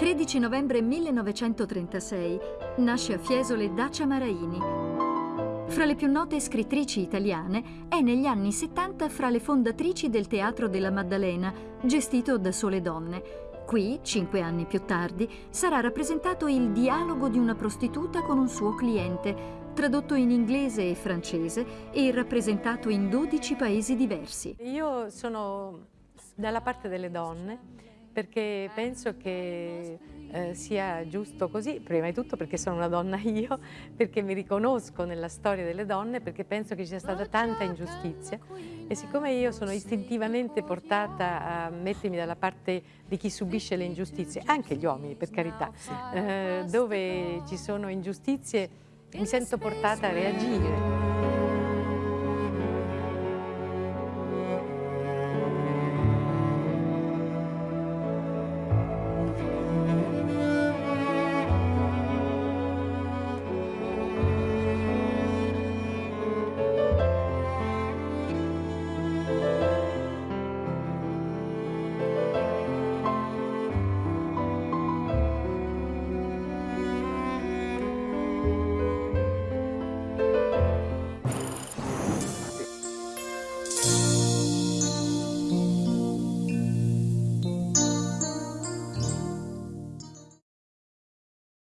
13 novembre 1936 nasce a Fiesole Dacia Maraini. Fra le più note scrittrici italiane, è negli anni 70 fra le fondatrici del Teatro della Maddalena, gestito da sole donne. Qui, cinque anni più tardi, sarà rappresentato il dialogo di una prostituta con un suo cliente, tradotto in inglese e francese e rappresentato in 12 paesi diversi. Io sono dalla parte delle donne perché penso che eh, sia giusto così, prima di tutto perché sono una donna io, perché mi riconosco nella storia delle donne, perché penso che ci sia stata tanta ingiustizia e siccome io sono istintivamente portata a mettermi dalla parte di chi subisce le ingiustizie, anche gli uomini per carità, eh, dove ci sono ingiustizie mi sento portata a reagire.